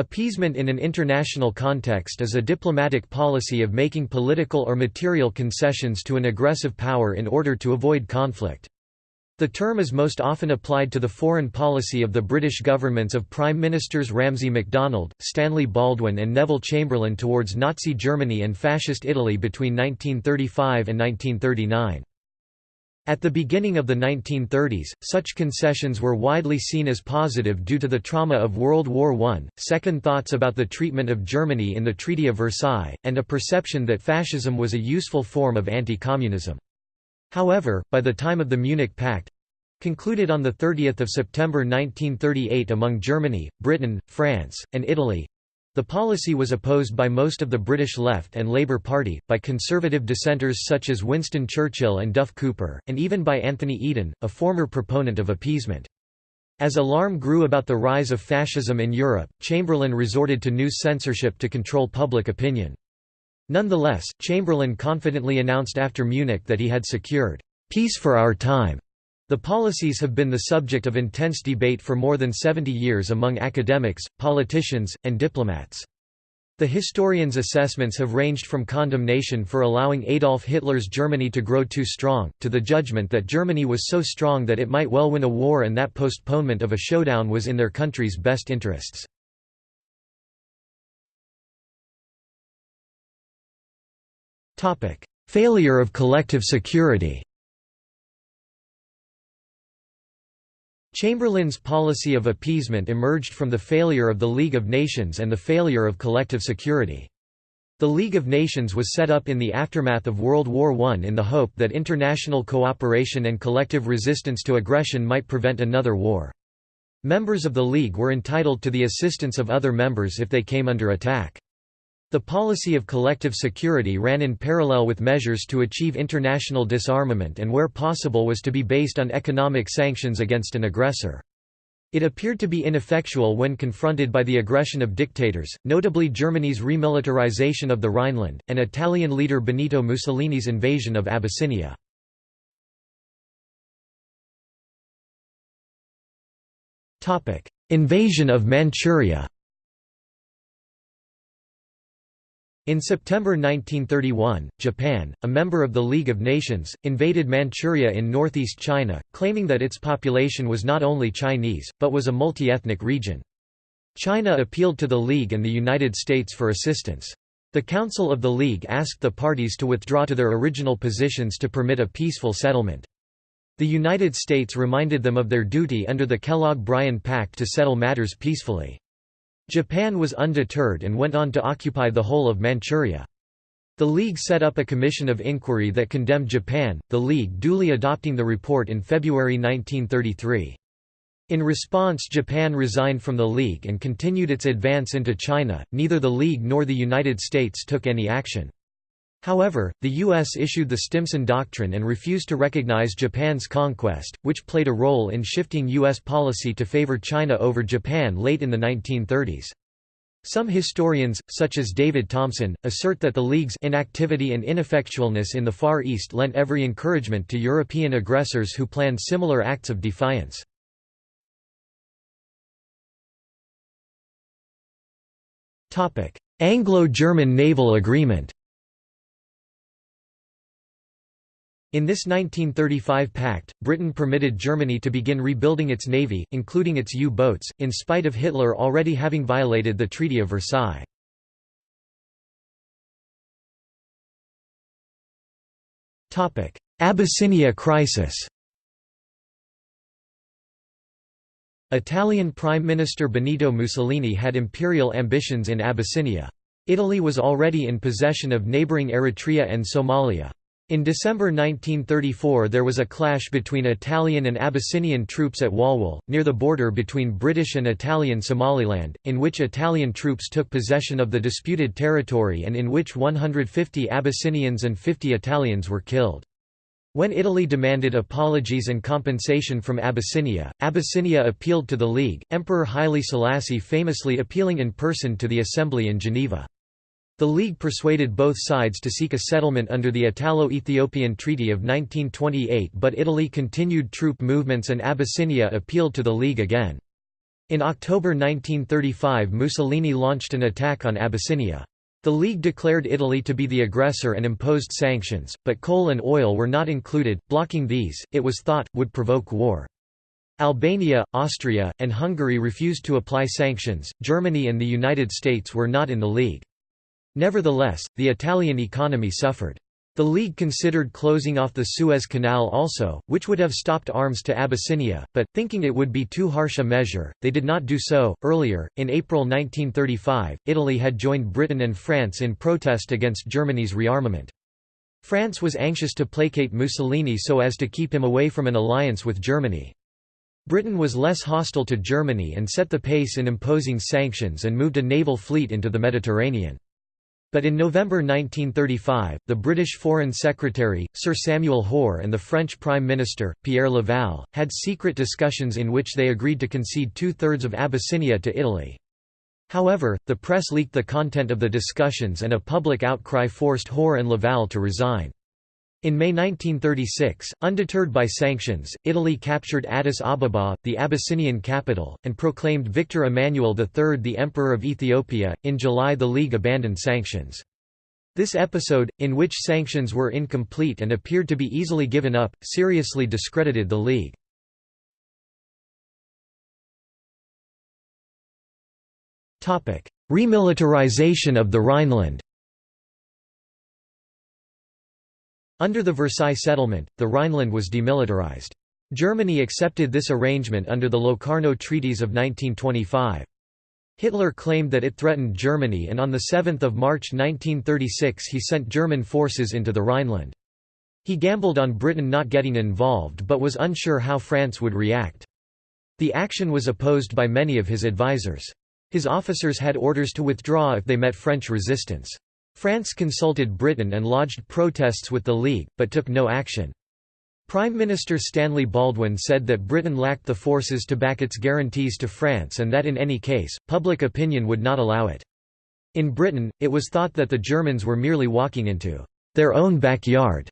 Appeasement in an international context is a diplomatic policy of making political or material concessions to an aggressive power in order to avoid conflict. The term is most often applied to the foreign policy of the British governments of Prime Ministers Ramsay MacDonald, Stanley Baldwin and Neville Chamberlain towards Nazi Germany and Fascist Italy between 1935 and 1939. At the beginning of the 1930s, such concessions were widely seen as positive due to the trauma of World War I, second thoughts about the treatment of Germany in the Treaty of Versailles, and a perception that fascism was a useful form of anti-communism. However, by the time of the Munich Pact—concluded on 30 September 1938 among Germany, Britain, France, and Italy, the policy was opposed by most of the British left and Labour Party, by conservative dissenters such as Winston Churchill and Duff Cooper, and even by Anthony Eden, a former proponent of appeasement. As alarm grew about the rise of fascism in Europe, Chamberlain resorted to news censorship to control public opinion. Nonetheless, Chamberlain confidently announced after Munich that he had secured peace for our time. The policies have been the subject of intense debate for more than 70 years among academics, politicians, and diplomats. The historians' assessments have ranged from condemnation for allowing Adolf Hitler's Germany to grow too strong, to the judgment that Germany was so strong that it might well win a war and that postponement of a showdown was in their country's best interests. Failure of collective security Chamberlain's policy of appeasement emerged from the failure of the League of Nations and the failure of collective security. The League of Nations was set up in the aftermath of World War I in the hope that international cooperation and collective resistance to aggression might prevent another war. Members of the League were entitled to the assistance of other members if they came under attack. The policy of collective security ran in parallel with measures to achieve international disarmament and where possible was to be based on economic sanctions against an aggressor. It appeared to be ineffectual when confronted by the aggression of dictators, notably Germany's remilitarization of the Rhineland, and Italian leader Benito Mussolini's invasion of Abyssinia. Invasion of Manchuria In September 1931, Japan, a member of the League of Nations, invaded Manchuria in northeast China, claiming that its population was not only Chinese, but was a multi-ethnic region. China appealed to the League and the United States for assistance. The Council of the League asked the parties to withdraw to their original positions to permit a peaceful settlement. The United States reminded them of their duty under the Kellogg-Briand Pact to settle matters peacefully. Japan was undeterred and went on to occupy the whole of Manchuria. The League set up a commission of inquiry that condemned Japan, the League duly adopting the report in February 1933. In response Japan resigned from the League and continued its advance into China, neither the League nor the United States took any action. However, the U.S. issued the Stimson Doctrine and refused to recognize Japan's conquest, which played a role in shifting U.S. policy to favor China over Japan late in the 1930s. Some historians, such as David Thomson, assert that the League's inactivity and ineffectualness in the Far East lent every encouragement to European aggressors who planned similar acts of defiance. Anglo-German naval agreement In this 1935 pact, Britain permitted Germany to begin rebuilding its navy, including its U-boats, in spite of Hitler already having violated the Treaty of Versailles. Abyssinia crisis Italian Prime Minister Benito Mussolini had imperial ambitions in Abyssinia. Italy was already in possession of neighbouring Eritrea and Somalia. In December 1934 there was a clash between Italian and Abyssinian troops at Walwal, near the border between British and Italian Somaliland, in which Italian troops took possession of the disputed territory and in which 150 Abyssinians and 50 Italians were killed. When Italy demanded apologies and compensation from Abyssinia, Abyssinia appealed to the League, Emperor Haile Selassie famously appealing in person to the Assembly in Geneva. The League persuaded both sides to seek a settlement under the Italo-Ethiopian Treaty of 1928 but Italy continued troop movements and Abyssinia appealed to the League again. In October 1935 Mussolini launched an attack on Abyssinia. The League declared Italy to be the aggressor and imposed sanctions, but coal and oil were not included, blocking these, it was thought, would provoke war. Albania, Austria, and Hungary refused to apply sanctions, Germany and the United States were not in the League. Nevertheless, the Italian economy suffered. The League considered closing off the Suez Canal also, which would have stopped arms to Abyssinia, but, thinking it would be too harsh a measure, they did not do so. Earlier, in April 1935, Italy had joined Britain and France in protest against Germany's rearmament. France was anxious to placate Mussolini so as to keep him away from an alliance with Germany. Britain was less hostile to Germany and set the pace in imposing sanctions and moved a naval fleet into the Mediterranean. But in November 1935, the British Foreign Secretary, Sir Samuel Hoare and the French Prime Minister, Pierre Laval, had secret discussions in which they agreed to concede two-thirds of Abyssinia to Italy. However, the press leaked the content of the discussions and a public outcry forced Hoare and Laval to resign. In May 1936, undeterred by sanctions, Italy captured Addis Ababa, the Abyssinian capital, and proclaimed Victor Emmanuel III the Emperor of Ethiopia. In July, the League abandoned sanctions. This episode, in which sanctions were incomplete and appeared to be easily given up, seriously discredited the League. Remilitarization of the Rhineland Under the Versailles settlement, the Rhineland was demilitarized. Germany accepted this arrangement under the Locarno Treaties of 1925. Hitler claimed that it threatened Germany and on 7 March 1936 he sent German forces into the Rhineland. He gambled on Britain not getting involved but was unsure how France would react. The action was opposed by many of his advisers. His officers had orders to withdraw if they met French resistance. France consulted Britain and lodged protests with the League, but took no action. Prime Minister Stanley Baldwin said that Britain lacked the forces to back its guarantees to France and that in any case, public opinion would not allow it. In Britain, it was thought that the Germans were merely walking into their own backyard.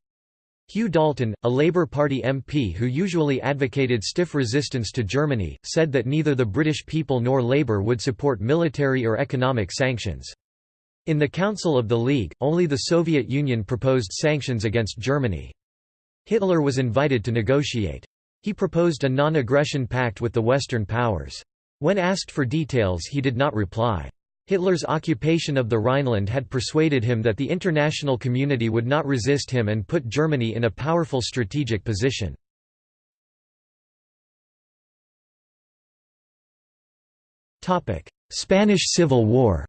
Hugh Dalton, a Labour Party MP who usually advocated stiff resistance to Germany, said that neither the British people nor Labour would support military or economic sanctions. In the Council of the League, only the Soviet Union proposed sanctions against Germany. Hitler was invited to negotiate. He proposed a non-aggression pact with the Western powers. When asked for details he did not reply. Hitler's occupation of the Rhineland had persuaded him that the international community would not resist him and put Germany in a powerful strategic position. Spanish Civil War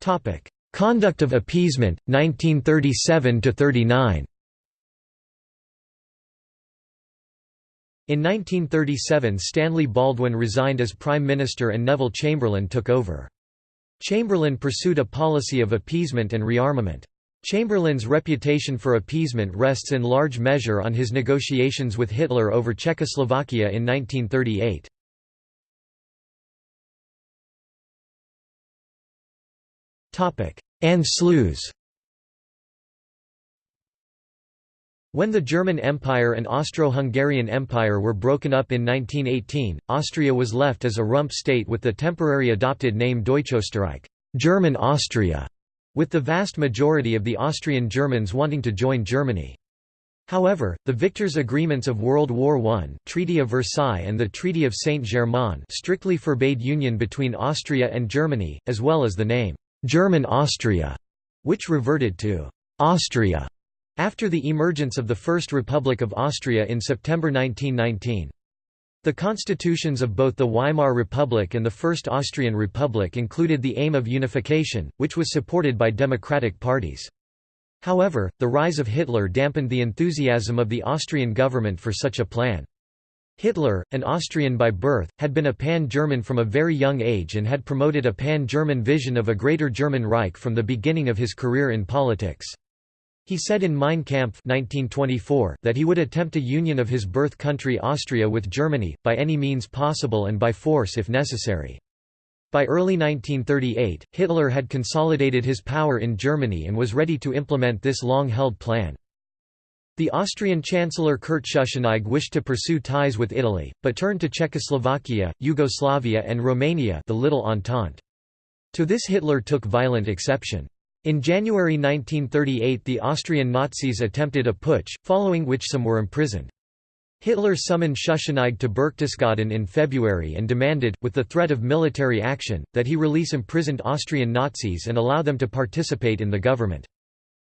Topic: Conduct of appeasement 1937 to 39. In 1937 Stanley Baldwin resigned as Prime Minister and Neville Chamberlain took over. Chamberlain pursued a policy of appeasement and rearmament. Chamberlain's reputation for appeasement rests in large measure on his negotiations with Hitler over Czechoslovakia in 1938. Anschluss When the German Empire and Austro-Hungarian Empire were broken up in 1918, Austria was left as a rump state with the temporary adopted name Deutschösterreich German Austria", with the vast majority of the Austrian Germans wanting to join Germany. However, the victors' agreements of World War I Treaty of Versailles and the Treaty of Saint-Germain strictly forbade union between Austria and Germany, as well as the name German Austria, which reverted to Austria after the emergence of the First Republic of Austria in September 1919. The constitutions of both the Weimar Republic and the First Austrian Republic included the aim of unification, which was supported by democratic parties. However, the rise of Hitler dampened the enthusiasm of the Austrian government for such a plan. Hitler, an Austrian by birth, had been a pan-German from a very young age and had promoted a pan-German vision of a Greater German Reich from the beginning of his career in politics. He said in Mein Kampf 1924 that he would attempt a union of his birth country Austria with Germany, by any means possible and by force if necessary. By early 1938, Hitler had consolidated his power in Germany and was ready to implement this long-held plan. The Austrian Chancellor Kurt Schuschnigg wished to pursue ties with Italy, but turned to Czechoslovakia, Yugoslavia and Romania the Little Entente. To this Hitler took violent exception. In January 1938 the Austrian Nazis attempted a putsch, following which some were imprisoned. Hitler summoned Schuschnigg to Berchtesgaden in February and demanded, with the threat of military action, that he release imprisoned Austrian Nazis and allow them to participate in the government.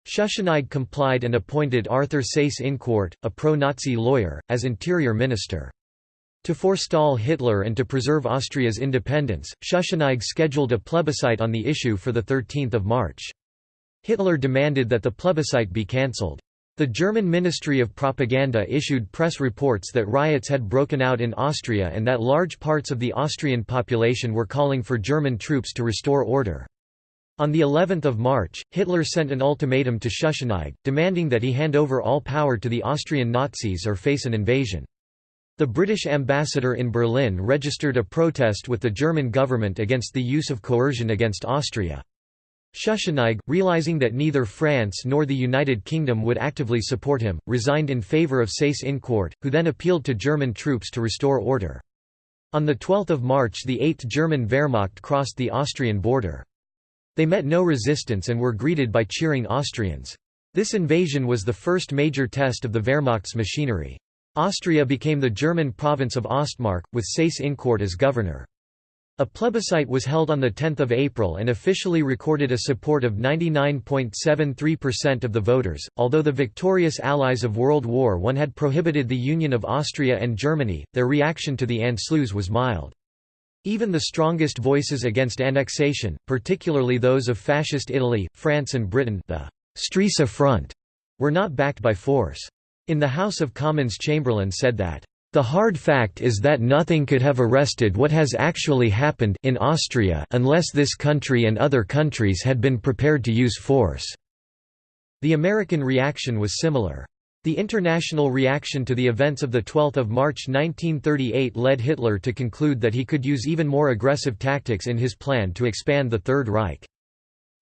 Schuschnigg complied and appointed Arthur Seyss-Inquart, a pro-Nazi lawyer, as interior minister. To forestall Hitler and to preserve Austria's independence, Schuschnigg scheduled a plebiscite on the issue for 13 March. Hitler demanded that the plebiscite be cancelled. The German Ministry of Propaganda issued press reports that riots had broken out in Austria and that large parts of the Austrian population were calling for German troops to restore order. On the 11th of March, Hitler sent an ultimatum to Schuschnigg, demanding that he hand over all power to the Austrian Nazis or face an invasion. The British ambassador in Berlin registered a protest with the German government against the use of coercion against Austria. Schuschnigg, realizing that neither France nor the United Kingdom would actively support him, resigned in favour of Seyss-Inquart, who then appealed to German troops to restore order. On 12 March the 8th German Wehrmacht crossed the Austrian border. They met no resistance and were greeted by cheering Austrians. This invasion was the first major test of the Wehrmacht's machinery. Austria became the German province of Ostmark, with Seyss-Inquart as governor. A plebiscite was held on 10 April and officially recorded a support of 99.73% of the voters. Although the victorious allies of World War I had prohibited the union of Austria and Germany, their reaction to the Anschluss was mild. Even the strongest voices against annexation, particularly those of Fascist Italy, France and Britain the Stresa Front, were not backed by force. In the House of Commons Chamberlain said that the hard fact is that nothing could have arrested what has actually happened in Austria unless this country and other countries had been prepared to use force." The American reaction was similar. The international reaction to the events of 12 March 1938 led Hitler to conclude that he could use even more aggressive tactics in his plan to expand the Third Reich.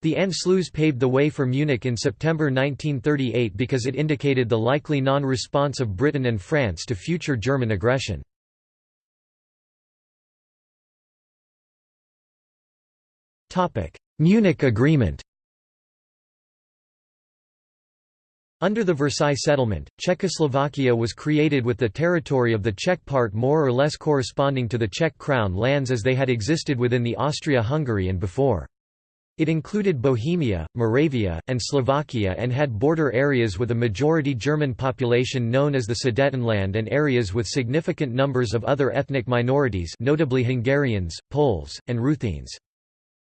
The Anschluss paved the way for Munich in September 1938 because it indicated the likely non-response of Britain and France to future German aggression. Munich Agreement Under the Versailles Settlement, Czechoslovakia was created with the territory of the Czech part more or less corresponding to the Czech crown lands as they had existed within the Austria-Hungary and before. It included Bohemia, Moravia, and Slovakia and had border areas with a majority German population known as the Sudetenland and areas with significant numbers of other ethnic minorities notably Hungarians, Poles, and Ruthenes.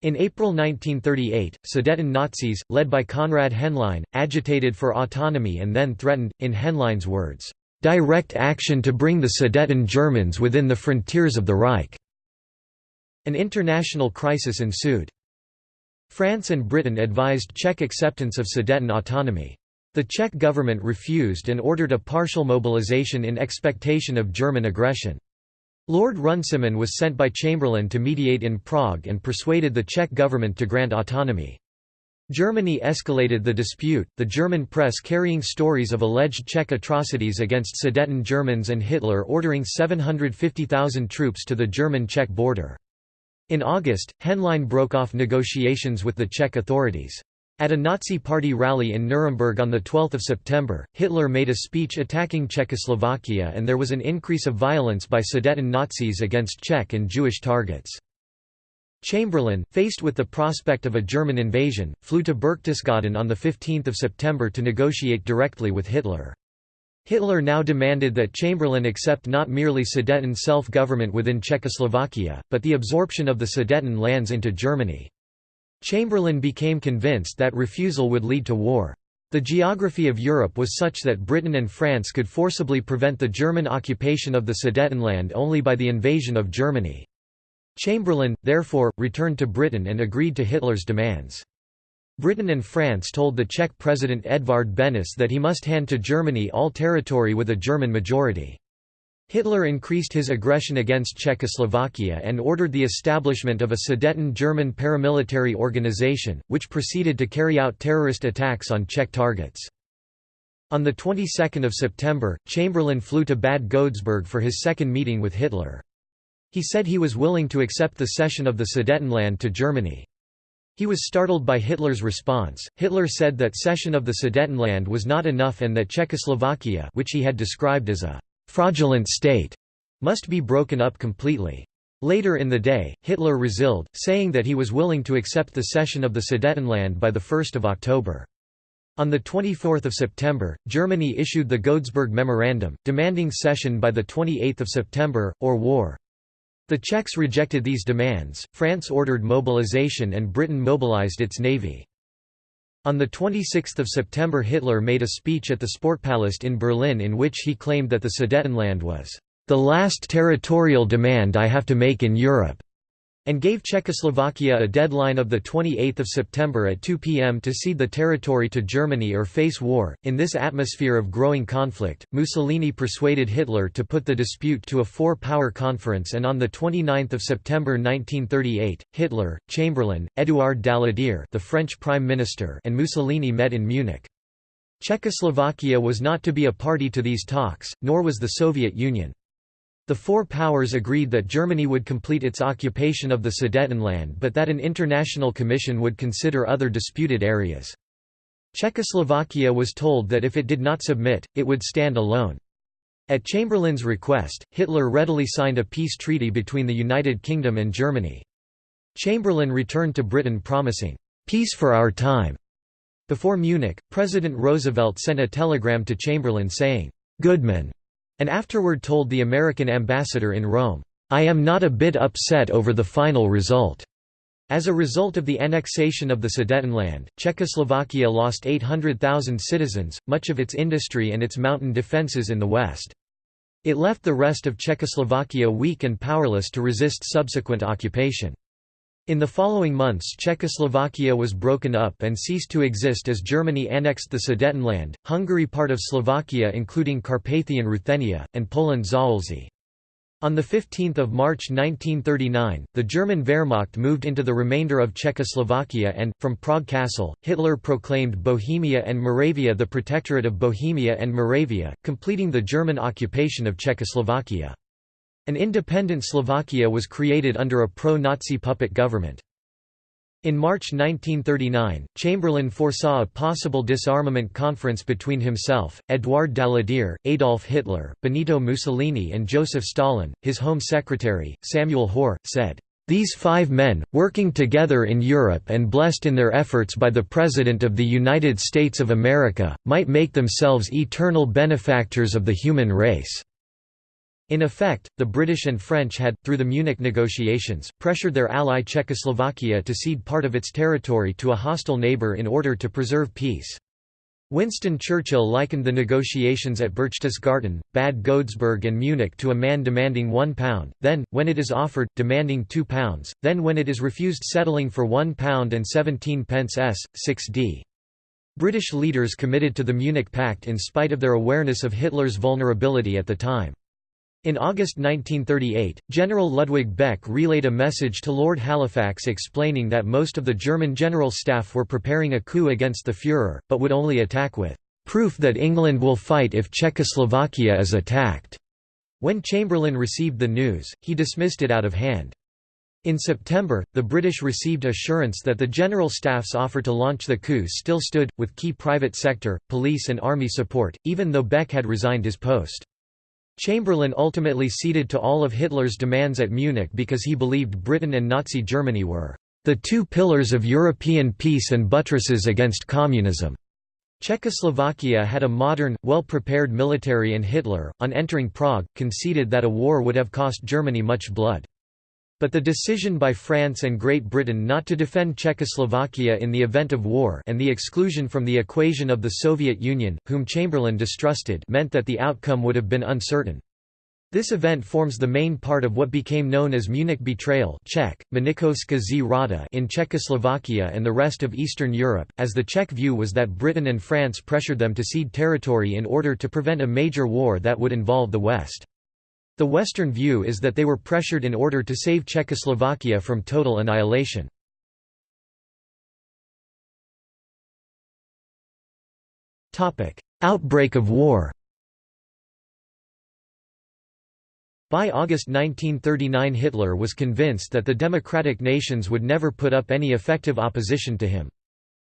In April 1938, Sudeten Nazis, led by Konrad Henlein, agitated for autonomy and then threatened, in Henlein's words, "...direct action to bring the Sudeten Germans within the frontiers of the Reich." An international crisis ensued. France and Britain advised Czech acceptance of Sudeten autonomy. The Czech government refused and ordered a partial mobilization in expectation of German aggression. Lord Runciman was sent by Chamberlain to mediate in Prague and persuaded the Czech government to grant autonomy. Germany escalated the dispute, the German press carrying stories of alleged Czech atrocities against Sudeten Germans and Hitler ordering 750,000 troops to the German-Czech border. In August, Henlein broke off negotiations with the Czech authorities. At a Nazi Party rally in Nuremberg on 12 September, Hitler made a speech attacking Czechoslovakia and there was an increase of violence by Sudeten Nazis against Czech and Jewish targets. Chamberlain, faced with the prospect of a German invasion, flew to Berchtesgaden on 15 September to negotiate directly with Hitler. Hitler now demanded that Chamberlain accept not merely Sudeten self-government within Czechoslovakia, but the absorption of the Sudeten lands into Germany. Chamberlain became convinced that refusal would lead to war. The geography of Europe was such that Britain and France could forcibly prevent the German occupation of the Sudetenland only by the invasion of Germany. Chamberlain, therefore, returned to Britain and agreed to Hitler's demands. Britain and France told the Czech President Edvard Benes that he must hand to Germany all territory with a German majority. Hitler increased his aggression against Czechoslovakia and ordered the establishment of a Sudeten German paramilitary organization, which proceeded to carry out terrorist attacks on Czech targets. On the 22nd of September, Chamberlain flew to Bad Godesberg for his second meeting with Hitler. He said he was willing to accept the cession of the Sudetenland to Germany. He was startled by Hitler's response. Hitler said that cession of the Sudetenland was not enough and that Czechoslovakia, which he had described as a fraudulent state, must be broken up completely. Later in the day, Hitler resiled, saying that he was willing to accept the cession of the Sudetenland by 1 October. On 24 September, Germany issued the Godesberg Memorandum, demanding cession by 28 September, or war. The Czechs rejected these demands, France ordered mobilization and Britain mobilized its navy. On 26 September Hitler made a speech at the Sportpalast in Berlin in which he claimed that the Sudetenland was, "...the last territorial demand I have to make in Europe." And gave Czechoslovakia a deadline of 28 September at 2 p.m. to cede the territory to Germany or face war. In this atmosphere of growing conflict, Mussolini persuaded Hitler to put the dispute to a four-power conference and on 29 September 1938, Hitler, Chamberlain, Édouard Daladier the French Prime Minister and Mussolini met in Munich. Czechoslovakia was not to be a party to these talks, nor was the Soviet Union. The four powers agreed that Germany would complete its occupation of the Sudetenland but that an international commission would consider other disputed areas. Czechoslovakia was told that if it did not submit, it would stand alone. At Chamberlain's request, Hitler readily signed a peace treaty between the United Kingdom and Germany. Chamberlain returned to Britain promising, "...peace for our time." Before Munich, President Roosevelt sent a telegram to Chamberlain saying, "Goodman, and afterward told the American ambassador in Rome, "'I am not a bit upset over the final result." As a result of the annexation of the Sudetenland, Czechoslovakia lost 800,000 citizens, much of its industry and its mountain defences in the west. It left the rest of Czechoslovakia weak and powerless to resist subsequent occupation. In the following months Czechoslovakia was broken up and ceased to exist as Germany annexed the Sudetenland, Hungary part of Slovakia including Carpathian Ruthenia, and Poland Zaolzie. On 15 March 1939, the German Wehrmacht moved into the remainder of Czechoslovakia and, from Prague Castle, Hitler proclaimed Bohemia and Moravia the Protectorate of Bohemia and Moravia, completing the German occupation of Czechoslovakia. An independent Slovakia was created under a pro-Nazi puppet government. In March 1939, Chamberlain foresaw a possible disarmament conference between himself, Édouard Daladier, Adolf Hitler, Benito Mussolini and Joseph Stalin. His Home Secretary, Samuel Hoare, said, "...these five men, working together in Europe and blessed in their efforts by the President of the United States of America, might make themselves eternal benefactors of the human race." In effect, the British and French had, through the Munich negotiations, pressured their ally Czechoslovakia to cede part of its territory to a hostile neighbour in order to preserve peace. Winston Churchill likened the negotiations at Berchtesgaden, Bad Godesberg and Munich to a man demanding £1, then, when it is offered, demanding £2, then when it is refused settling for £1 and 17 pence s. 6d. British leaders committed to the Munich Pact in spite of their awareness of Hitler's vulnerability at the time. In August 1938, General Ludwig Beck relayed a message to Lord Halifax explaining that most of the German general staff were preparing a coup against the Führer, but would only attack with "...proof that England will fight if Czechoslovakia is attacked." When Chamberlain received the news, he dismissed it out of hand. In September, the British received assurance that the General Staff's offer to launch the coup still stood, with key private sector, police and army support, even though Beck had resigned his post. Chamberlain ultimately ceded to all of Hitler's demands at Munich because he believed Britain and Nazi Germany were the two pillars of European peace and buttresses against communism. Czechoslovakia had a modern, well-prepared military and Hitler, on entering Prague, conceded that a war would have cost Germany much blood. But the decision by France and Great Britain not to defend Czechoslovakia in the event of war and the exclusion from the equation of the Soviet Union, whom Chamberlain distrusted meant that the outcome would have been uncertain. This event forms the main part of what became known as Munich Betrayal Czech, zrada in Czechoslovakia and the rest of Eastern Europe, as the Czech view was that Britain and France pressured them to cede territory in order to prevent a major war that would involve the West. The Western view is that they were pressured in order to save Czechoslovakia from total annihilation. outbreak of war. By August 1939 Hitler was convinced that the democratic nations would never put up any effective opposition to him.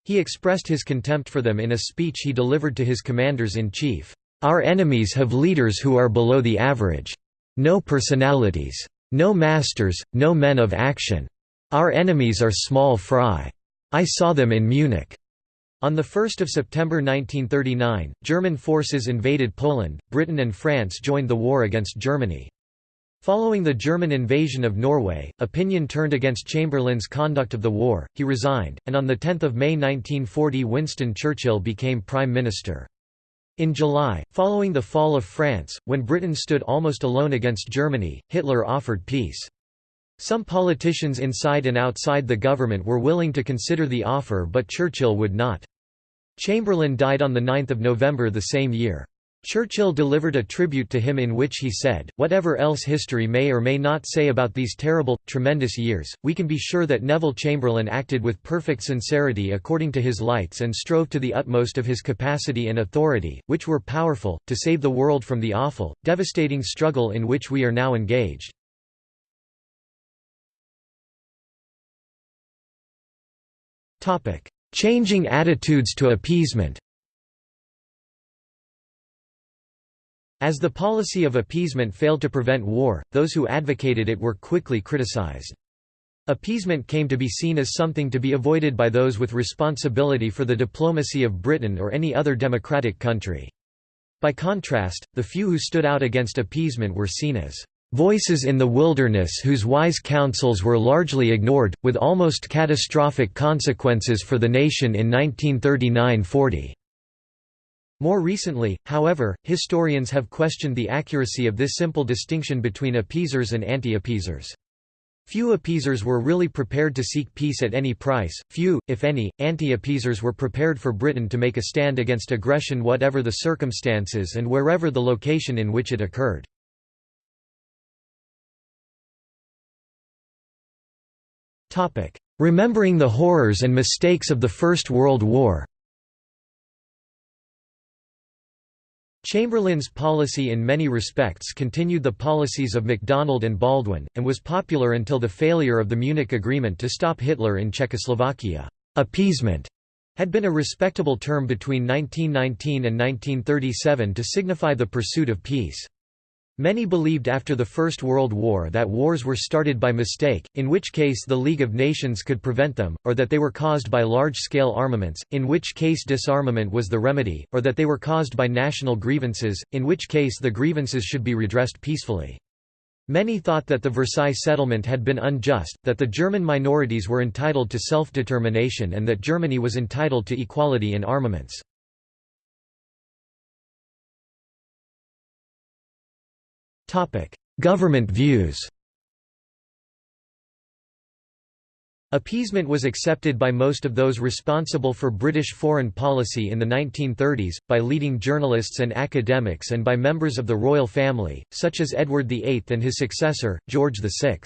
He expressed his contempt for them in a speech he delivered to his commanders-in-chief. Our enemies have leaders who are below the average. No personalities. No masters, no men of action. Our enemies are small fry. I saw them in Munich. On 1 September 1939, German forces invaded Poland, Britain and France joined the war against Germany. Following the German invasion of Norway, opinion turned against Chamberlain's conduct of the war, he resigned, and on 10 May 1940 Winston Churchill became Prime Minister. In July, following the fall of France, when Britain stood almost alone against Germany, Hitler offered peace. Some politicians inside and outside the government were willing to consider the offer but Churchill would not. Chamberlain died on 9 November the same year. Churchill delivered a tribute to him in which he said, Whatever else history may or may not say about these terrible, tremendous years, we can be sure that Neville Chamberlain acted with perfect sincerity according to his lights and strove to the utmost of his capacity and authority, which were powerful, to save the world from the awful, devastating struggle in which we are now engaged. Changing attitudes to appeasement As the policy of appeasement failed to prevent war, those who advocated it were quickly criticized. Appeasement came to be seen as something to be avoided by those with responsibility for the diplomacy of Britain or any other democratic country. By contrast, the few who stood out against appeasement were seen as voices in the wilderness whose wise counsels were largely ignored, with almost catastrophic consequences for the nation in 1939–40. More recently, however, historians have questioned the accuracy of this simple distinction between appeasers and anti-appeasers. Few appeasers were really prepared to seek peace at any price, few, if any, anti-appeasers were prepared for Britain to make a stand against aggression whatever the circumstances and wherever the location in which it occurred. Remembering the horrors and mistakes of the First World War Chamberlain's policy in many respects continued the policies of MacDonald and Baldwin, and was popular until the failure of the Munich Agreement to stop Hitler in Czechoslovakia. Appeasement had been a respectable term between 1919 and 1937 to signify the pursuit of peace. Many believed after the First World War that wars were started by mistake, in which case the League of Nations could prevent them, or that they were caused by large-scale armaments, in which case disarmament was the remedy, or that they were caused by national grievances, in which case the grievances should be redressed peacefully. Many thought that the Versailles settlement had been unjust, that the German minorities were entitled to self-determination and that Germany was entitled to equality in armaments. Government views Appeasement was accepted by most of those responsible for British foreign policy in the 1930s, by leading journalists and academics and by members of the royal family, such as Edward VIII and his successor, George VI.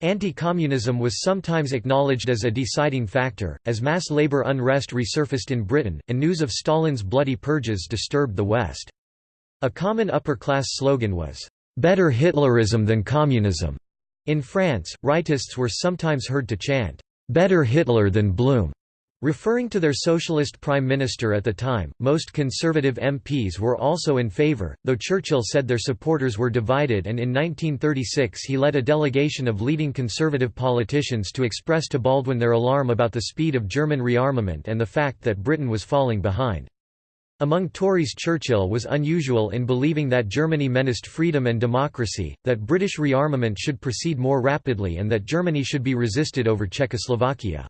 Anti-communism was sometimes acknowledged as a deciding factor, as mass labour unrest resurfaced in Britain, and news of Stalin's bloody purges disturbed the West. A common upper-class slogan was, "'Better Hitlerism than communism'". In France, rightists were sometimes heard to chant, "'Better Hitler than Blum'", referring to their socialist prime minister at the time. Most conservative MPs were also in favour, though Churchill said their supporters were divided and in 1936 he led a delegation of leading conservative politicians to express to Baldwin their alarm about the speed of German rearmament and the fact that Britain was falling behind. Among Tories Churchill was unusual in believing that Germany menaced freedom and democracy, that British rearmament should proceed more rapidly and that Germany should be resisted over Czechoslovakia.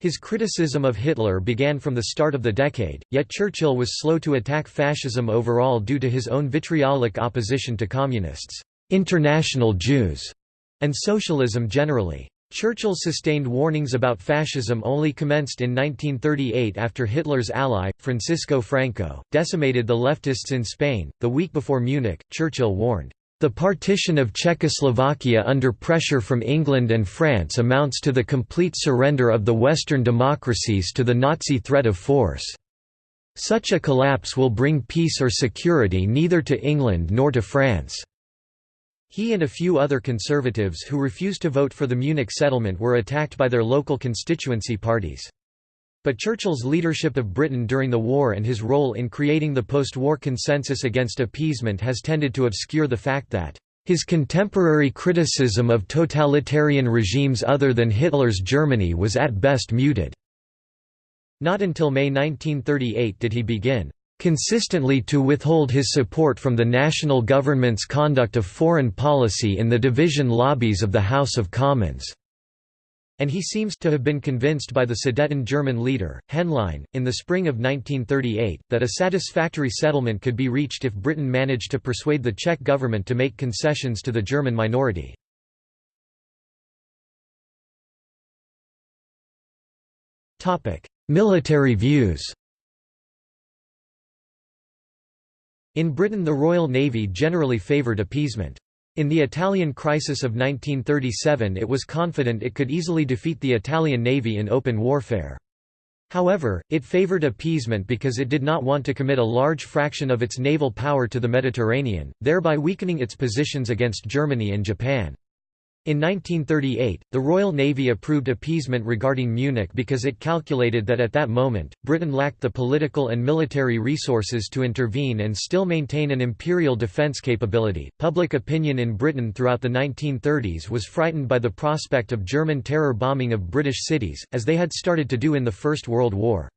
His criticism of Hitler began from the start of the decade, yet Churchill was slow to attack fascism overall due to his own vitriolic opposition to communists, international Jews, and socialism generally. Churchill's sustained warnings about fascism only commenced in 1938 after Hitler's ally, Francisco Franco, decimated the leftists in Spain. The week before Munich, Churchill warned, The partition of Czechoslovakia under pressure from England and France amounts to the complete surrender of the Western democracies to the Nazi threat of force. Such a collapse will bring peace or security neither to England nor to France." He and a few other conservatives who refused to vote for the Munich settlement were attacked by their local constituency parties. But Churchill's leadership of Britain during the war and his role in creating the post-war consensus against appeasement has tended to obscure the fact that his contemporary criticism of totalitarian regimes other than Hitler's Germany was at best muted. Not until May 1938 did he begin consistently to withhold his support from the national government's conduct of foreign policy in the division lobbies of the House of Commons. And he seems to have been convinced by the Sudeten German leader, Henlein, in the spring of 1938, that a satisfactory settlement could be reached if Britain managed to persuade the Czech government to make concessions to the German minority. Military views In Britain the Royal Navy generally favoured appeasement. In the Italian crisis of 1937 it was confident it could easily defeat the Italian Navy in open warfare. However, it favoured appeasement because it did not want to commit a large fraction of its naval power to the Mediterranean, thereby weakening its positions against Germany and Japan. In 1938, the Royal Navy approved appeasement regarding Munich because it calculated that at that moment, Britain lacked the political and military resources to intervene and still maintain an imperial defence capability. Public opinion in Britain throughout the 1930s was frightened by the prospect of German terror bombing of British cities, as they had started to do in the First World War.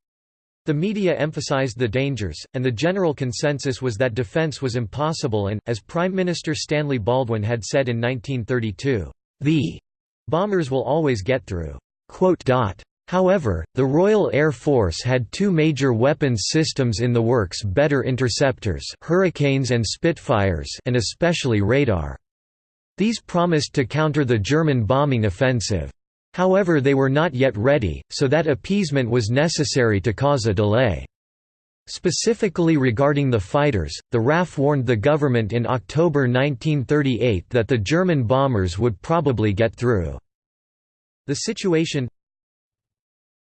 The media emphasized the dangers, and the general consensus was that defence was impossible and, as Prime Minister Stanley Baldwin had said in 1932, the bombers will always get through. However, the Royal Air Force had two major weapons systems in the works better interceptors Hurricanes and Spitfires and especially radar. These promised to counter the German bombing offensive. However they were not yet ready, so that appeasement was necessary to cause a delay. Specifically regarding the fighters, the RAF warned the government in October 1938 that the German bombers would probably get through. The situation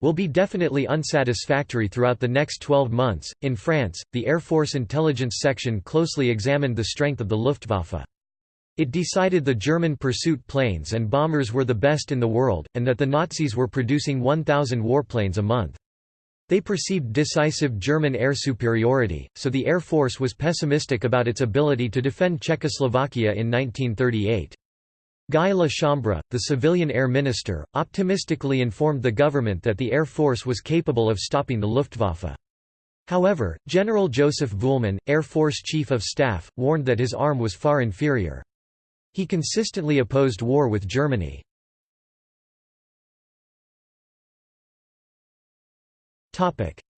will be definitely unsatisfactory throughout the next 12 months. In France, the Air Force Intelligence Section closely examined the strength of the Luftwaffe. It decided the German pursuit planes and bombers were the best in the world, and that the Nazis were producing 1,000 warplanes a month. They perceived decisive German air superiority, so the Air Force was pessimistic about its ability to defend Czechoslovakia in 1938. Guy La Chambre, the civilian air minister, optimistically informed the government that the Air Force was capable of stopping the Luftwaffe. However, General Joseph Vuillemin, Air Force Chief of Staff, warned that his arm was far inferior. He consistently opposed war with Germany.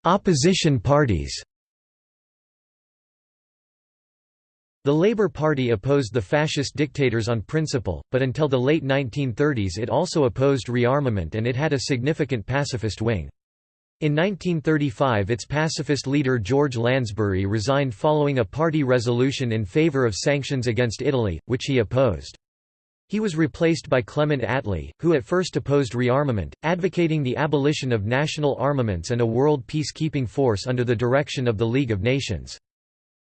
Opposition parties. The Labour Party opposed the fascist dictators on principle, but until the late 1930s it also opposed rearmament and it had a significant pacifist wing. In 1935 its pacifist leader George Lansbury resigned following a party resolution in favour of sanctions against Italy, which he opposed. He was replaced by Clement Attlee, who at first opposed rearmament, advocating the abolition of national armaments and a world peacekeeping force under the direction of the League of Nations.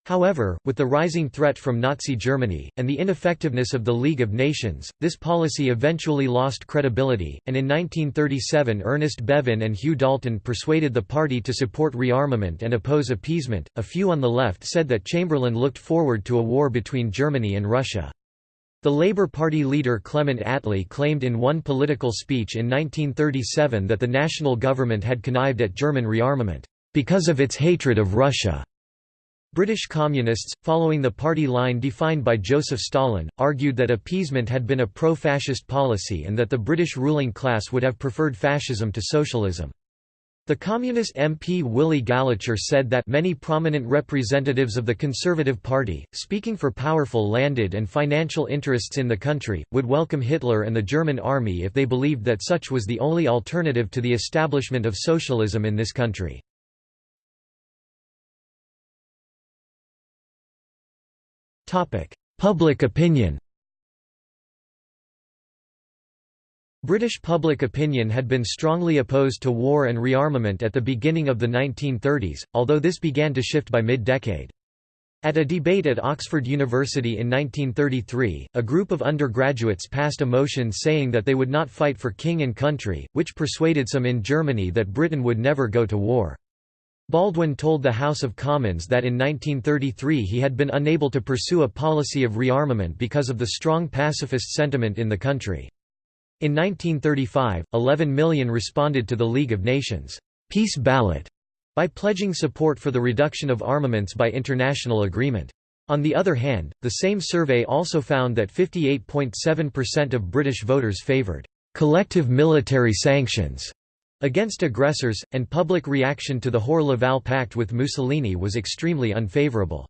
However, with the rising threat from Nazi Germany, and the ineffectiveness of the League of Nations, this policy eventually lost credibility, and in 1937 Ernest Bevin and Hugh Dalton persuaded the party to support rearmament and oppose appeasement. A few on the left said that Chamberlain looked forward to a war between Germany and Russia. The Labour Party leader Clement Attlee claimed in one political speech in 1937 that the national government had connived at German rearmament, "...because of its hatred of Russia." British Communists, following the party line defined by Joseph Stalin, argued that appeasement had been a pro-fascist policy and that the British ruling class would have preferred fascism to socialism. The Communist MP Willy Gallacher said that many prominent representatives of the Conservative Party, speaking for powerful landed and financial interests in the country, would welcome Hitler and the German army if they believed that such was the only alternative to the establishment of socialism in this country. Public opinion British public opinion had been strongly opposed to war and rearmament at the beginning of the 1930s, although this began to shift by mid-decade. At a debate at Oxford University in 1933, a group of undergraduates passed a motion saying that they would not fight for king and country, which persuaded some in Germany that Britain would never go to war. Baldwin told the House of Commons that in 1933 he had been unable to pursue a policy of rearmament because of the strong pacifist sentiment in the country. In 1935, 11 million responded to the League of Nations peace ballot by pledging support for the reduction of armaments by international agreement. On the other hand, the same survey also found that 58.7% of British voters favoured collective military sanctions against aggressors, and public reaction to the Hoare-Laval Pact with Mussolini was extremely unfavourable.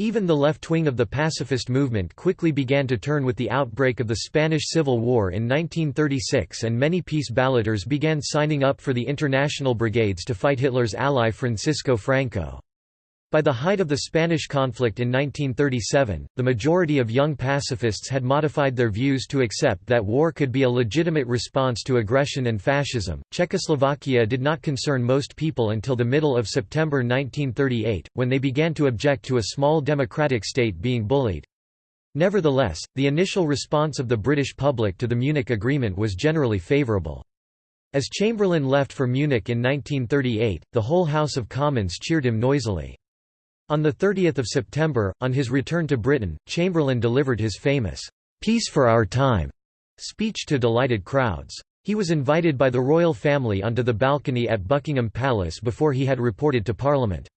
Even the left wing of the pacifist movement quickly began to turn with the outbreak of the Spanish Civil War in 1936 and many peace balloters began signing up for the international brigades to fight Hitler's ally Francisco Franco. By the height of the Spanish conflict in 1937, the majority of young pacifists had modified their views to accept that war could be a legitimate response to aggression and fascism. Czechoslovakia did not concern most people until the middle of September 1938, when they began to object to a small democratic state being bullied. Nevertheless, the initial response of the British public to the Munich Agreement was generally favourable. As Chamberlain left for Munich in 1938, the whole House of Commons cheered him noisily. On 30 September, on his return to Britain, Chamberlain delivered his famous, "'Peace for Our Time' speech to delighted crowds. He was invited by the royal family onto the balcony at Buckingham Palace before he had reported to Parliament.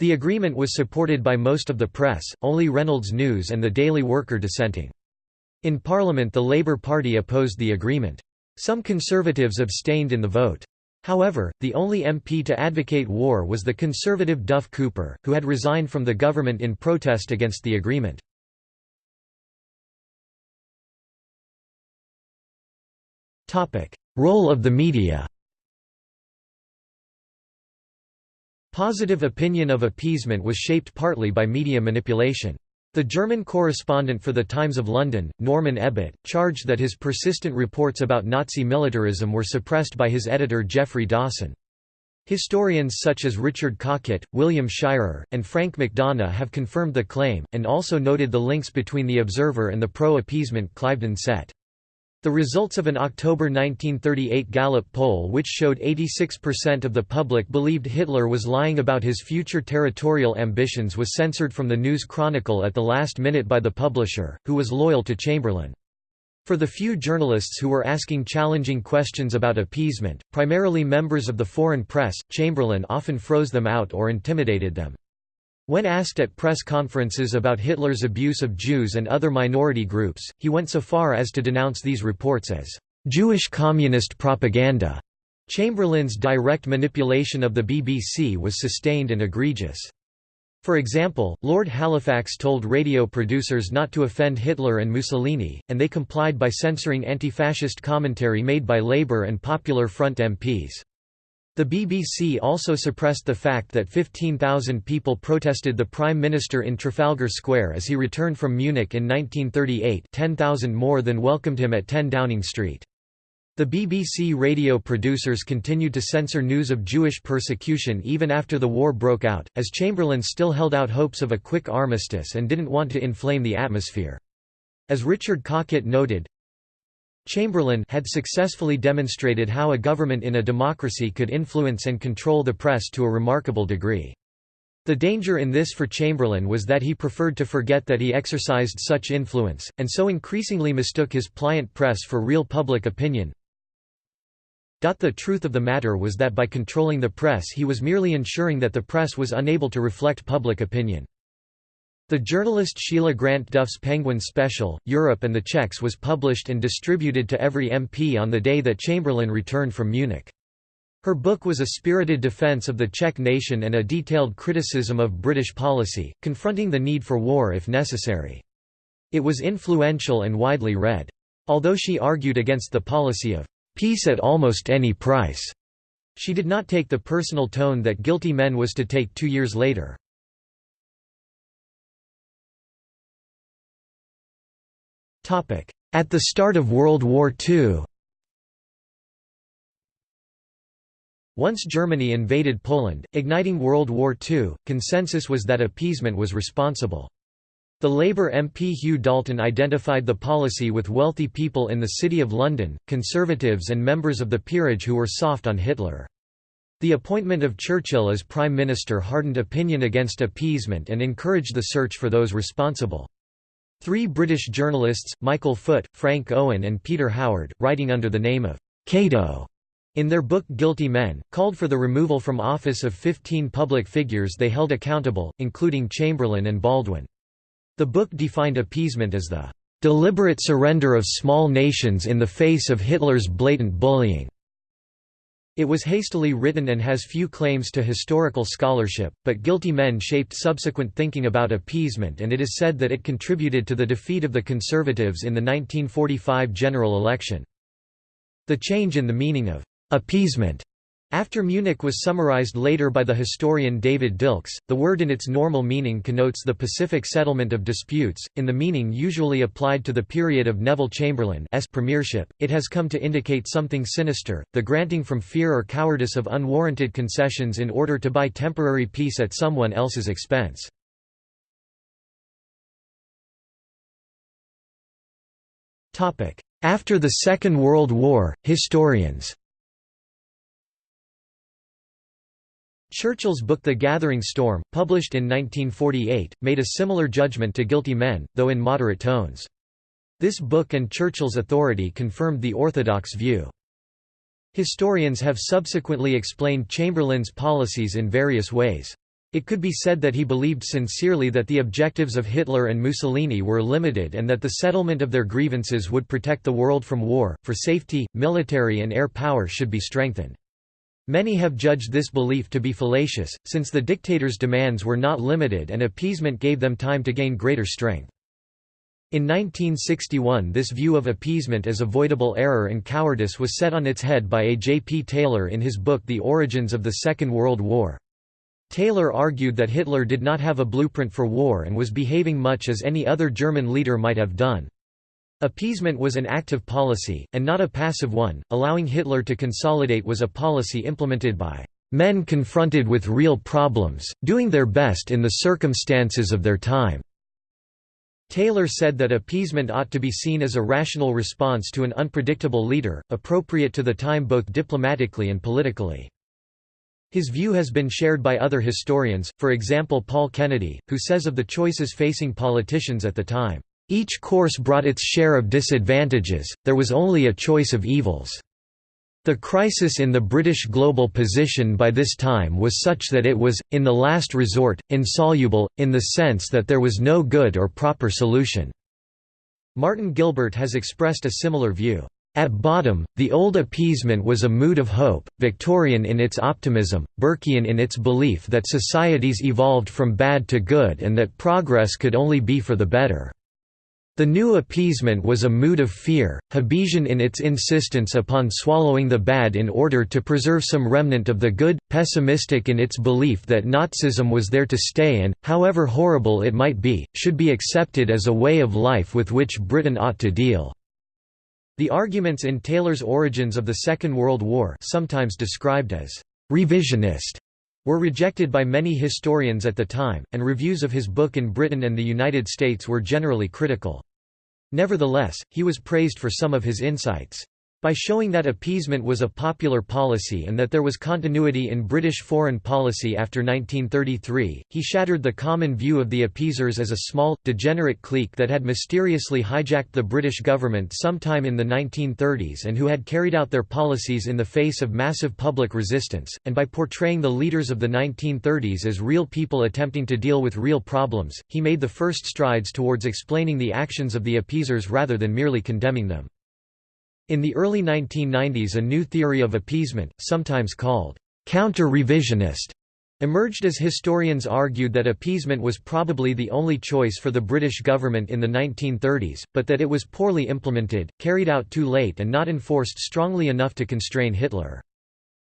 The agreement was supported by most of the press, only Reynolds News and the Daily Worker dissenting. In Parliament the Labour Party opposed the agreement. Some Conservatives abstained in the vote. However, the only MP to advocate war was the conservative Duff Cooper, who had resigned from the government in protest against the agreement. Role of the media Positive opinion of appeasement was shaped partly by media manipulation. The German correspondent for the Times of London, Norman Ebbutt, charged that his persistent reports about Nazi militarism were suppressed by his editor Geoffrey Dawson. Historians such as Richard Cockett, William Shirer, and Frank McDonough have confirmed the claim, and also noted the links between the Observer and the pro-appeasement Cliveden set. The results of an October 1938 Gallup poll which showed 86% of the public believed Hitler was lying about his future territorial ambitions was censored from the News Chronicle at the last minute by the publisher, who was loyal to Chamberlain. For the few journalists who were asking challenging questions about appeasement, primarily members of the foreign press, Chamberlain often froze them out or intimidated them. When asked at press conferences about Hitler's abuse of Jews and other minority groups, he went so far as to denounce these reports as Jewish communist propaganda. Chamberlain's direct manipulation of the BBC was sustained and egregious. For example, Lord Halifax told radio producers not to offend Hitler and Mussolini, and they complied by censoring anti-fascist commentary made by Labour and Popular Front MPs. The BBC also suppressed the fact that 15,000 people protested the Prime Minister in Trafalgar Square as he returned from Munich in 1938 10,000 more than welcomed him at 10 Downing Street. The BBC radio producers continued to censor news of Jewish persecution even after the war broke out, as Chamberlain still held out hopes of a quick armistice and didn't want to inflame the atmosphere. As Richard Cockett noted, Chamberlain had successfully demonstrated how a government in a democracy could influence and control the press to a remarkable degree. The danger in this for Chamberlain was that he preferred to forget that he exercised such influence, and so increasingly mistook his pliant press for real public opinion. The truth of the matter was that by controlling the press he was merely ensuring that the press was unable to reflect public opinion. The journalist Sheila Grant Duff's Penguin Special, Europe and the Czechs was published and distributed to every MP on the day that Chamberlain returned from Munich. Her book was a spirited defense of the Czech nation and a detailed criticism of British policy, confronting the need for war if necessary. It was influential and widely read. Although she argued against the policy of peace at almost any price, she did not take the personal tone that Guilty Men was to take two years later. At the start of World War II Once Germany invaded Poland, igniting World War II, consensus was that appeasement was responsible. The Labour MP Hugh Dalton identified the policy with wealthy people in the City of London, conservatives and members of the peerage who were soft on Hitler. The appointment of Churchill as Prime Minister hardened opinion against appeasement and encouraged the search for those responsible. Three British journalists, Michael Foot, Frank Owen and Peter Howard, writing under the name of Cato in their book Guilty Men, called for the removal from office of 15 public figures they held accountable, including Chamberlain and Baldwin. The book defined appeasement as the "...deliberate surrender of small nations in the face of Hitler's blatant bullying." It was hastily written and has few claims to historical scholarship, but Guilty Men shaped subsequent thinking about appeasement and it is said that it contributed to the defeat of the Conservatives in the 1945 general election. The change in the meaning of appeasement after Munich was summarized later by the historian David Dilks, the word in its normal meaning connotes the pacific settlement of disputes, in the meaning usually applied to the period of Neville Chamberlain's premiership, it has come to indicate something sinister, the granting from fear or cowardice of unwarranted concessions in order to buy temporary peace at someone else's expense. After the Second World War, historians Churchill's book The Gathering Storm, published in 1948, made a similar judgment to guilty men, though in moderate tones. This book and Churchill's authority confirmed the orthodox view. Historians have subsequently explained Chamberlain's policies in various ways. It could be said that he believed sincerely that the objectives of Hitler and Mussolini were limited and that the settlement of their grievances would protect the world from war, for safety, military and air power should be strengthened. Many have judged this belief to be fallacious, since the dictator's demands were not limited and appeasement gave them time to gain greater strength. In 1961 this view of appeasement as avoidable error and cowardice was set on its head by A. J. P. Taylor in his book The Origins of the Second World War. Taylor argued that Hitler did not have a blueprint for war and was behaving much as any other German leader might have done. Appeasement was an active policy, and not a passive one, allowing Hitler to consolidate was a policy implemented by "...men confronted with real problems, doing their best in the circumstances of their time." Taylor said that appeasement ought to be seen as a rational response to an unpredictable leader, appropriate to the time both diplomatically and politically. His view has been shared by other historians, for example Paul Kennedy, who says of the choices facing politicians at the time, each course brought its share of disadvantages, there was only a choice of evils. The crisis in the British global position by this time was such that it was, in the last resort, insoluble, in the sense that there was no good or proper solution. Martin Gilbert has expressed a similar view. At bottom, the old appeasement was a mood of hope, Victorian in its optimism, Burkean in its belief that societies evolved from bad to good and that progress could only be for the better. The new appeasement was a mood of fear, Hobbesian in its insistence upon swallowing the bad in order to preserve some remnant of the good, pessimistic in its belief that Nazism was there to stay and, however horrible it might be, should be accepted as a way of life with which Britain ought to deal. The arguments in Taylor's Origins of the Second World War sometimes described as «revisionist» were rejected by many historians at the time, and reviews of his book in Britain and the United States were generally critical. Nevertheless, he was praised for some of his insights. By showing that appeasement was a popular policy and that there was continuity in British foreign policy after 1933, he shattered the common view of the appeasers as a small, degenerate clique that had mysteriously hijacked the British government sometime in the 1930s and who had carried out their policies in the face of massive public resistance, and by portraying the leaders of the 1930s as real people attempting to deal with real problems, he made the first strides towards explaining the actions of the appeasers rather than merely condemning them. In the early 1990s a new theory of appeasement, sometimes called counter-revisionist, emerged as historians argued that appeasement was probably the only choice for the British government in the 1930s, but that it was poorly implemented, carried out too late and not enforced strongly enough to constrain Hitler.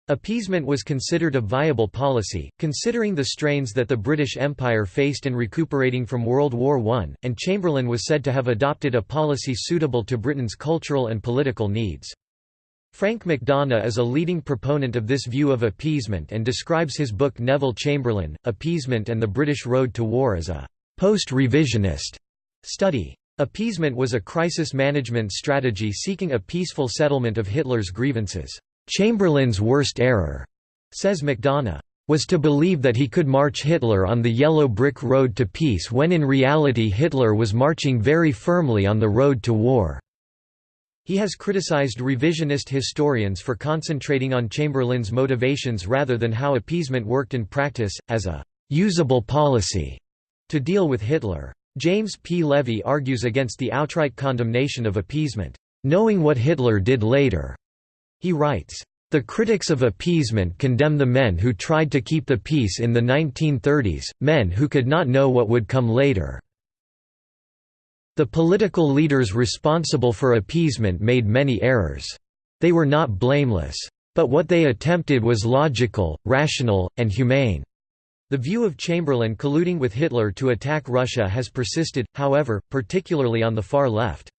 Appeasement was considered a viable policy, considering the strains that the British Empire faced in recuperating from World War I, and Chamberlain was said to have adopted a policy suitable to Britain's cultural and political needs. Frank McDonough is a leading proponent of this view of appeasement and describes his book Neville Chamberlain, Appeasement and the British Road to War as a «post-revisionist» study. Appeasement was a crisis management strategy seeking a peaceful settlement of Hitler's grievances. Chamberlain's worst error, says McDonough, was to believe that he could march Hitler on the yellow brick road to peace when in reality Hitler was marching very firmly on the road to war. He has criticized revisionist historians for concentrating on Chamberlain's motivations rather than how appeasement worked in practice, as a «usable policy» to deal with Hitler. James P. Levy argues against the outright condemnation of appeasement, knowing what Hitler did later. He writes, the critics of appeasement condemn the men who tried to keep the peace in the 1930s, men who could not know what would come later. The political leaders responsible for appeasement made many errors. They were not blameless. But what they attempted was logical, rational, and humane. The view of Chamberlain colluding with Hitler to attack Russia has persisted, however, particularly on the far left.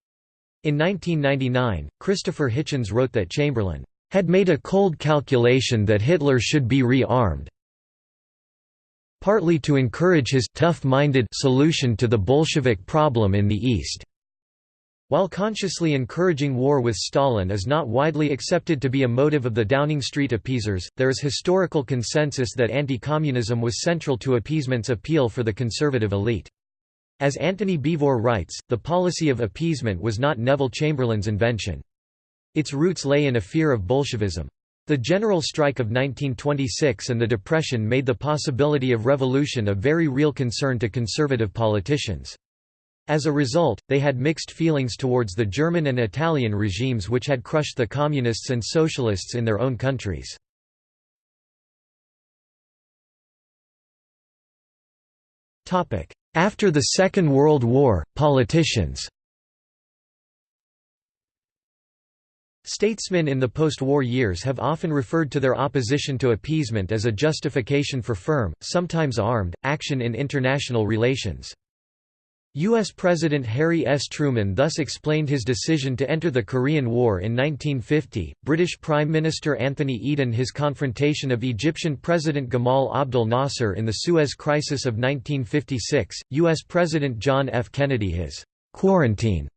In 1999, Christopher Hitchens wrote that Chamberlain had made a cold calculation that Hitler should be re-armed, partly to encourage his tough-minded solution to the Bolshevik problem in the East. While consciously encouraging war with Stalin is not widely accepted to be a motive of the Downing Street appeasers, there is historical consensus that anti-communism was central to appeasement's appeal for the conservative elite. As Antony Beevor writes, the policy of appeasement was not Neville Chamberlain's invention. Its roots lay in a fear of Bolshevism. The general strike of 1926 and the Depression made the possibility of revolution a very real concern to conservative politicians. As a result, they had mixed feelings towards the German and Italian regimes which had crushed the communists and socialists in their own countries. After the Second World War, politicians Statesmen in the post-war years have often referred to their opposition to appeasement as a justification for firm, sometimes armed, action in international relations. U.S. President Harry S. Truman thus explained his decision to enter the Korean War in 1950, British Prime Minister Anthony Eden his confrontation of Egyptian President Gamal Abdel Nasser in the Suez Crisis of 1956, U.S. President John F. Kennedy his «quarantine»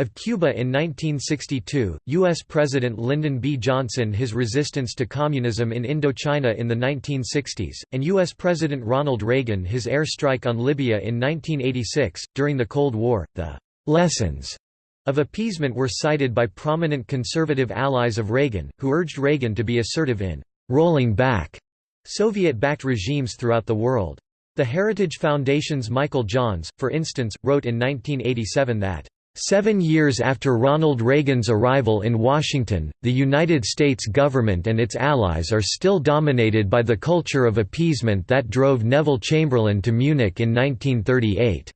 Of Cuba in 1962, U.S. President Lyndon B. Johnson his resistance to communism in Indochina in the 1960s, and U.S. President Ronald Reagan his air strike on Libya in 1986. During the Cold War, the lessons of appeasement were cited by prominent conservative allies of Reagan, who urged Reagan to be assertive in rolling back Soviet-backed regimes throughout the world. The Heritage Foundation's Michael Johns, for instance, wrote in 1987 that Seven years after Ronald Reagan's arrival in Washington, the United States government and its allies are still dominated by the culture of appeasement that drove Neville Chamberlain to Munich in 1938.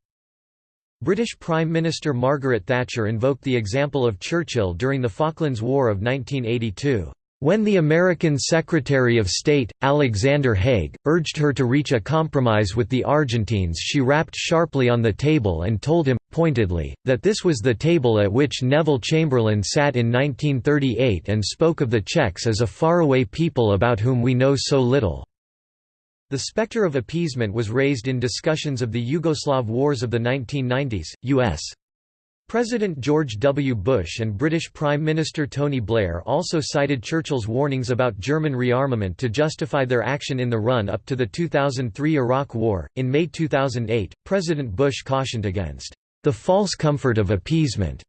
British Prime Minister Margaret Thatcher invoked the example of Churchill during the Falklands War of 1982. When the American Secretary of State, Alexander Haig, urged her to reach a compromise with the Argentines she rapped sharply on the table and told him, pointedly, that this was the table at which Neville Chamberlain sat in 1938 and spoke of the Czechs as a faraway people about whom we know so little. The specter of appeasement was raised in discussions of the Yugoslav wars of the 1990s, U.S. President George W. Bush and British Prime Minister Tony Blair also cited Churchill's warnings about German rearmament to justify their action in the run up to the 2003 Iraq War. In May 2008, President Bush cautioned against the false comfort of appeasement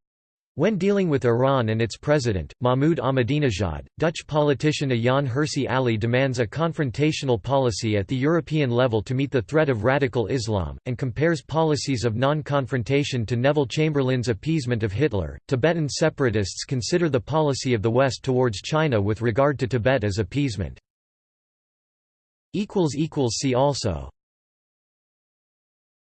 when dealing with Iran and its president, Mahmoud Ahmadinejad, Dutch politician Ayaan Hirsi Ali demands a confrontational policy at the European level to meet the threat of radical Islam, and compares policies of non-confrontation to Neville Chamberlain's appeasement of Hitler. Tibetan separatists consider the policy of the West towards China with regard to Tibet as appeasement. See also